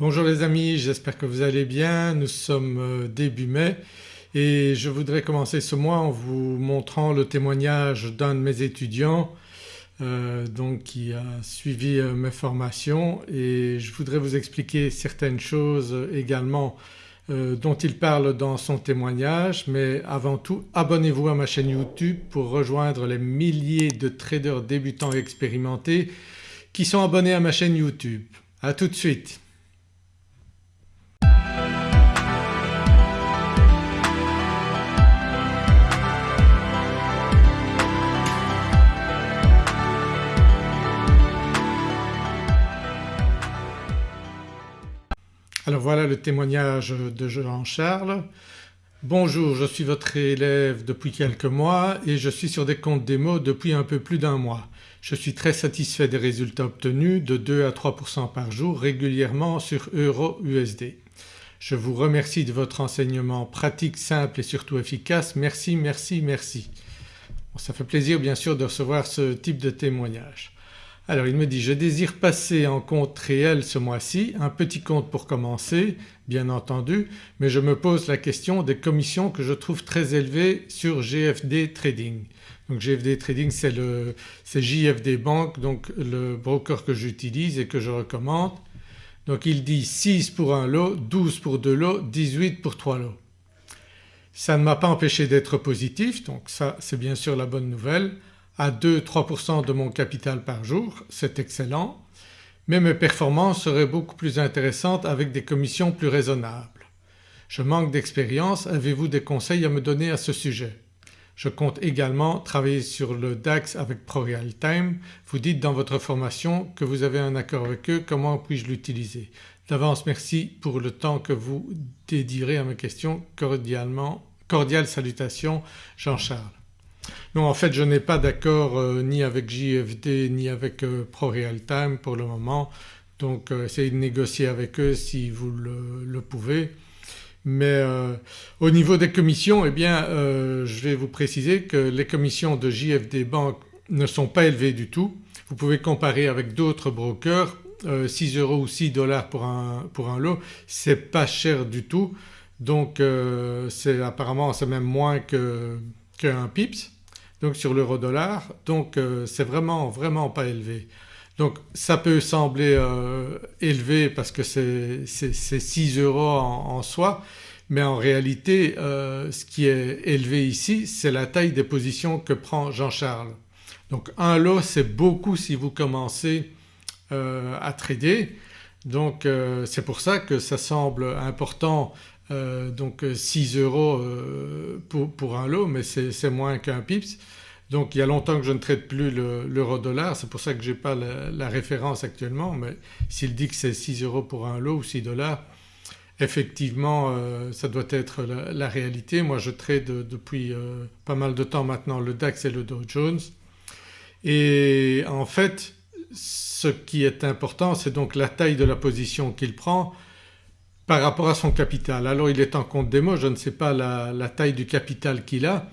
Bonjour les amis, j'espère que vous allez bien. Nous sommes euh, début mai et je voudrais commencer ce mois en vous montrant le témoignage d'un de mes étudiants euh, donc qui a suivi euh, mes formations et je voudrais vous expliquer certaines choses également dont il parle dans son témoignage mais avant tout abonnez-vous à ma chaîne YouTube pour rejoindre les milliers de traders débutants et expérimentés qui sont abonnés à ma chaîne YouTube. A tout de suite. Alors voilà le témoignage de Jean-Charles. Bonjour, je suis votre élève depuis quelques mois et je suis sur des comptes démo depuis un peu plus d'un mois. Je suis très satisfait des résultats obtenus de 2 à 3% par jour régulièrement sur Euro USD. Je vous remercie de votre enseignement pratique, simple et surtout efficace. Merci, merci, merci. ça fait plaisir bien sûr de recevoir ce type de témoignage. Alors il me dit je désire passer en compte réel ce mois-ci, un petit compte pour commencer bien entendu mais je me pose la question des commissions que je trouve très élevées sur GFD Trading. Donc GFD Trading c'est JFD Bank donc le broker que j'utilise et que je recommande. Donc il dit 6 pour un lot, 12 pour deux lots, 18 pour trois lots. Ça ne m'a pas empêché d'être positif donc ça c'est bien sûr la bonne nouvelle à 2-3% de mon capital par jour, c'est excellent mais mes performances seraient beaucoup plus intéressantes avec des commissions plus raisonnables. Je manque d'expérience, avez-vous des conseils à me donner à ce sujet? Je compte également travailler sur le DAX avec ProRealTime. Vous dites dans votre formation que vous avez un accord avec eux, comment puis-je l'utiliser? D'avance merci pour le temps que vous dédierez à mes questions. Cordialement, cordiales salutations Jean-Charles. Non en fait je n'ai pas d'accord euh, ni avec JFD ni avec euh, ProRealTime pour le moment donc euh, essayez de négocier avec eux si vous le, pouvez. Mais au niveau des commissions eh bien je vais vous préciser que les commissions de JFD Bank ne sont pas élevées du tout. Vous pouvez comparer avec d'autres brokers 6 euros ou 6 dollars pour un, pour un lot c'est pas cher du tout donc c'est apparemment c'est même moins qu'un pips donc sur l'euro dollar donc euh, c'est vraiment vraiment pas élevé. Donc ça peut sembler euh, élevé parce que c'est 6 euros en, soi mais en réalité euh, ce qui est élevé ici c'est la taille des positions que prend Jean-Charles. Donc un lot c'est beaucoup si vous commencez à trader donc c'est pour ça que ça semble important euh, donc 6 euh, euros euh, pour, un lot mais c'est moins qu'un pips. Donc il y a longtemps que je ne traite plus l'euro dollar c'est pour ça que je n'ai pas la, référence actuellement mais s'il dit que c'est 6 euros pour un lot ou 6 dollars effectivement ça doit être la, réalité. Moi je trade depuis pas mal de temps maintenant le DAX et le Dow Jones et en fait ce qui est important c'est donc la taille de la position qu'il prend par rapport à son capital. Alors il est en compte démo, je ne sais pas la, taille du capital qu'il a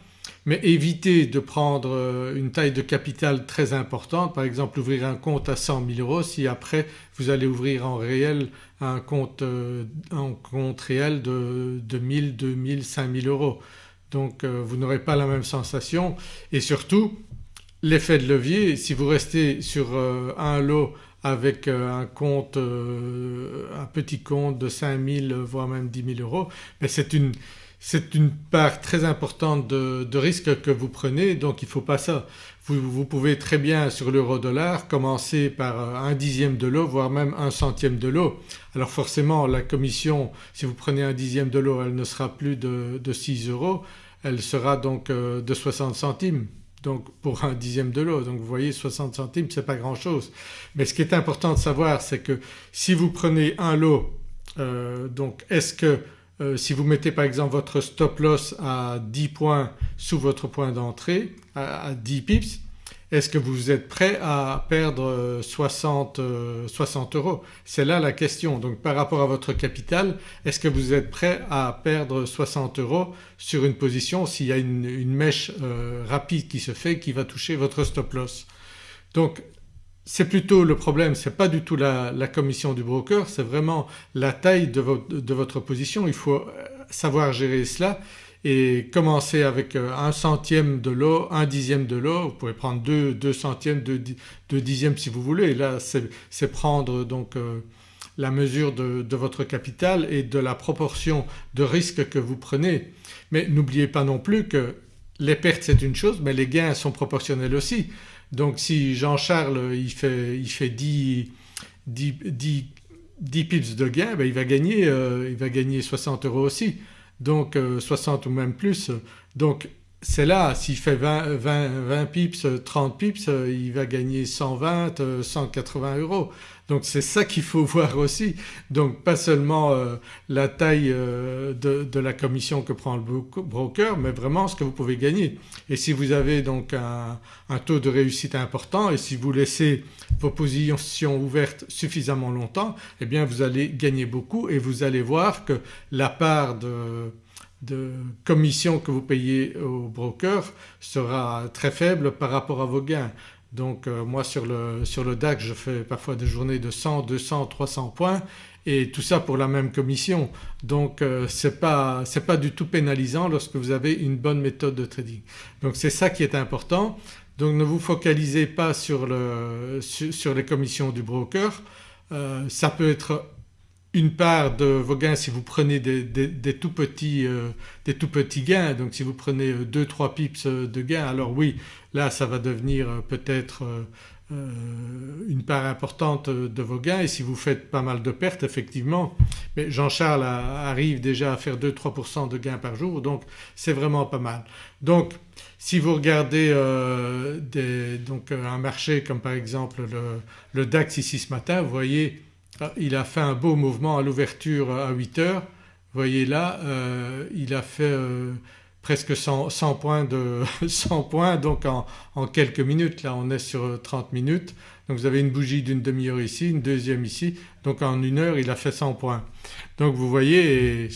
mais évitez de prendre euh, une taille de capital très importante par exemple ouvrir un compte à 100 000 euros si après vous allez ouvrir en réel un compte, euh, compte réel de, de 1000, 2000, 5000 euros. Donc euh, vous n'aurez pas la même sensation et surtout l'effet de levier si vous restez sur un lot avec euh, un compte, euh, un petit compte de 5000 voire même 10 000 euros mais c'est une, une, part très importante de, risque que vous prenez donc il ne faut pas ça. Vous, pouvez très bien sur l'euro dollar commencer par euh, un dixième de lot voire même un centième de lot. Alors forcément la commission si vous prenez un dixième de lot elle ne sera plus de, de 6 euros elle sera donc de 60 centimes donc pour un dixième de l'eau. Donc vous voyez 60 centimes c'est pas grand chose. Mais ce qui est important de savoir c'est que si vous prenez un lot euh, donc est-ce que euh, si vous mettez par exemple votre stop loss à 10 points sous votre point d'entrée à, 10 pips est-ce que vous êtes prêt à perdre 60, euh, euros? C'est là la question. Donc par rapport à votre capital est-ce que vous êtes prêt à perdre 60 euros sur une position s'il y a une, mèche euh, rapide qui se fait qui va toucher votre stop loss? Donc c'est plutôt le problème, c'est pas du tout la, commission du broker, c'est vraiment la taille de, votre position. Il faut euh, savoir gérer cela et commencer avec euh, un centième de l'eau, un dixième de l'eau, vous pouvez prendre deux, centièmes, deux, dixièmes si vous voulez. Là c'est prendre donc euh, la mesure de, votre capital et de la proportion de risque que vous prenez. Mais n'oubliez pas non plus que les pertes c'est une chose mais les gains sont proportionnels aussi. Donc si Jean-Charles il fait, il fait 10, 10, pips de gain ben il, va gagner, euh, il va gagner 60 euros aussi donc 60 ou même plus. Donc c'est là s'il fait 20, 20, pips, 30 pips il va gagner 120, 180 euros. Donc c'est ça qu'il faut voir aussi. Donc pas seulement euh, la taille euh, de, la commission que prend le broker mais vraiment ce que vous pouvez gagner. Et si vous avez donc un, taux de réussite important et si vous laissez vos positions ouvertes suffisamment longtemps eh bien vous allez gagner beaucoup et vous allez voir que la part de de commission que vous payez au broker sera très faible par rapport à vos gains. Donc euh, moi sur le, sur le DAX je fais parfois des journées de 100, 200, 300 points et tout ça pour la même commission. Donc euh, ce n'est pas, du tout pénalisant lorsque vous avez une bonne méthode de trading. Donc c'est ça qui est important. Donc ne vous focalisez pas sur, le, sur, les commissions du broker. Euh, ça peut être une part de vos gains si vous prenez des, tout, petits, euh, des tout petits gains. Donc si vous prenez 2-3 pips de gains alors oui là ça va devenir euh, peut-être euh, une part importante de vos gains. Et si vous faites pas mal de pertes effectivement mais Jean-Charles arrive déjà à faire 2-3% de gains par jour. Donc c'est vraiment pas mal. Donc si vous regardez donc un marché comme par exemple le, le DAX ici ce matin vous voyez il a fait un beau mouvement à l'ouverture à 8 heures. Vous voyez là euh, il a fait euh, presque 100, points, de, 100 points donc en, quelques minutes. Là on est sur 30 minutes donc vous avez une bougie d'une demi-heure ici, une deuxième ici donc en une heure il a fait 100 points. Donc vous voyez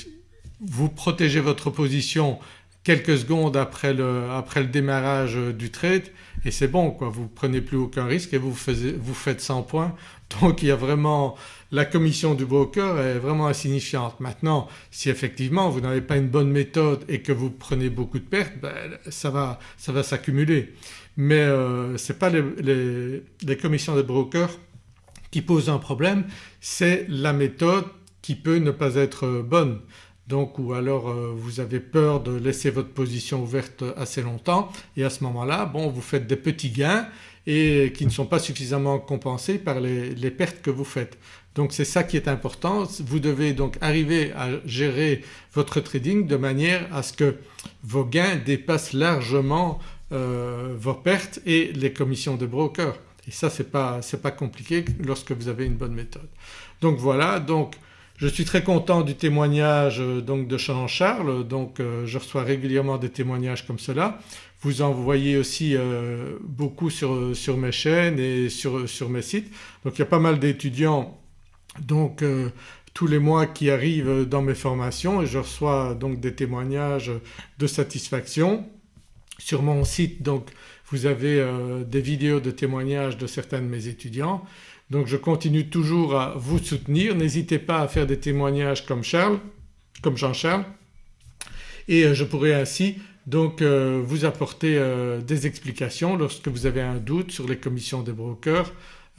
vous protégez votre position quelques secondes après le, démarrage du trade et c'est bon quoi, vous ne prenez plus aucun risque et vous faites 100 points donc il y a vraiment la commission du broker est vraiment insignifiante. Maintenant si effectivement vous n'avez pas une bonne méthode et que vous prenez beaucoup de pertes ben, ça va, ça va s'accumuler. Mais euh, ce n'est pas les, les, commissions de brokers qui posent un problème, c'est la méthode qui peut ne pas être bonne donc ou alors euh, vous avez peur de laisser votre position ouverte assez longtemps et à ce moment-là bon vous faites des petits gains et qui ne sont pas suffisamment compensés par les, pertes que vous faites. Donc c'est ça qui est important, vous devez donc arriver à gérer votre trading de manière à ce que vos gains dépassent largement euh, vos pertes et les commissions de broker et ça c'est pas, pas compliqué lorsque vous avez une bonne méthode. Donc voilà donc je suis très content du témoignage euh, donc de Jean-Charles donc euh, je reçois régulièrement des témoignages comme cela. Vous en voyez aussi euh, beaucoup sur, sur, mes chaînes et sur, sur, mes sites. Donc il y a pas mal d'étudiants donc tous les mois qui arrivent dans mes formations et je reçois donc des témoignages de satisfaction. Sur mon site donc vous avez des vidéos de témoignages de certains de mes étudiants donc je continue toujours à vous soutenir, n'hésitez pas à faire des témoignages comme Charles, comme Jean-Charles. Et euh, je pourrai ainsi donc euh, vous apporter euh, des explications lorsque vous avez un doute sur les commissions des brokers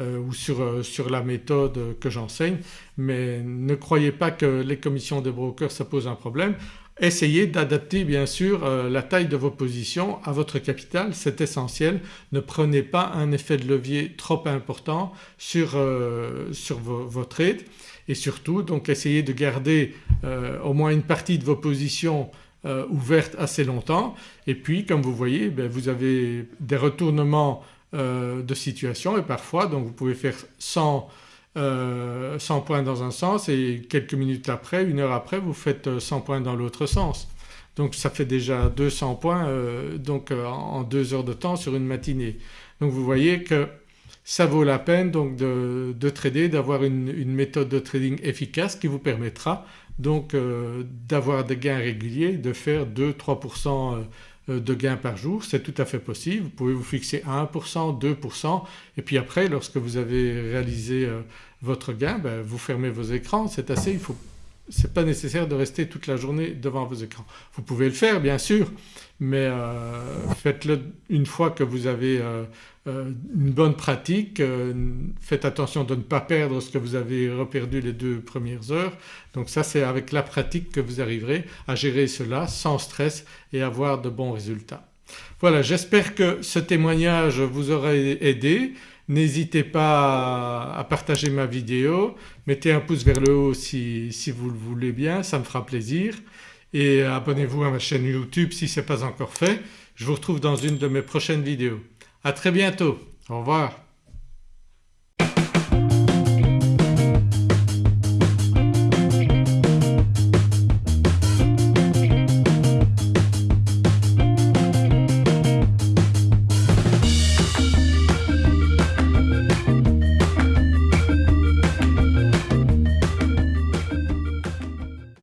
ou sur, sur, la méthode que j'enseigne. Mais ne croyez pas que les commissions des brokers ça pose un problème. Essayez d'adapter bien sûr euh, la taille de vos positions à votre capital, c'est essentiel. Ne prenez pas un effet de levier trop important sur, euh, vos, trades et surtout donc essayez de garder euh, au moins une partie de vos positions ouvertes assez longtemps et puis comme vous voyez ben, vous avez des retournements de situation et parfois donc vous pouvez faire 100 100 euh, points dans un sens et quelques minutes après, une heure après vous faites 100 euh, points dans l'autre sens. Donc ça fait déjà 200 points euh, donc en deux heures de temps sur une matinée. Donc vous voyez que ça vaut la peine donc de, trader, d'avoir une, méthode de trading efficace qui vous permettra donc d'avoir des gains réguliers, de faire 2-3% de gains par jour, c'est tout à fait possible. Vous pouvez vous fixer 1%, 2% et puis après lorsque vous avez réalisé votre gain ben, vous fermez vos écrans, c'est assez, il faut ce n'est pas nécessaire de rester toute la journée devant vos écrans. Vous pouvez le faire bien sûr mais euh, faites-le une fois que vous avez euh, euh, une bonne pratique, faites attention de ne pas perdre ce que vous avez reperdu les deux premières heures. Donc ça c'est avec la pratique que vous arriverez à gérer cela sans stress et avoir de bons résultats. Voilà j'espère que ce témoignage vous aura aidé. N'hésitez pas à partager ma vidéo, mettez un pouce vers le haut si, vous le voulez bien, ça me fera plaisir et abonnez-vous à ma chaîne YouTube si ce n'est pas encore fait. Je vous retrouve dans une de mes prochaines vidéos. À très bientôt, au revoir.